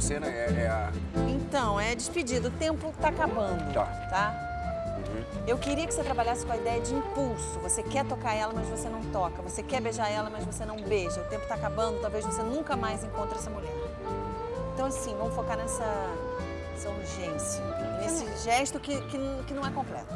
principal cena é, é a... Então, é despedida. O tempo tá acabando. Tá. Tá? Eu queria que você trabalhasse com a ideia de impulso. Você quer tocar ela, mas você não toca. Você quer beijar ela, mas você não beija. O tempo tá acabando, talvez você nunca mais encontre essa mulher. Então, assim, vamos focar nessa, nessa urgência. Nesse gesto que, que, que não é completo.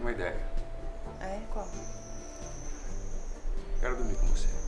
Uma ideia. É? Qual? Quero dormir com você.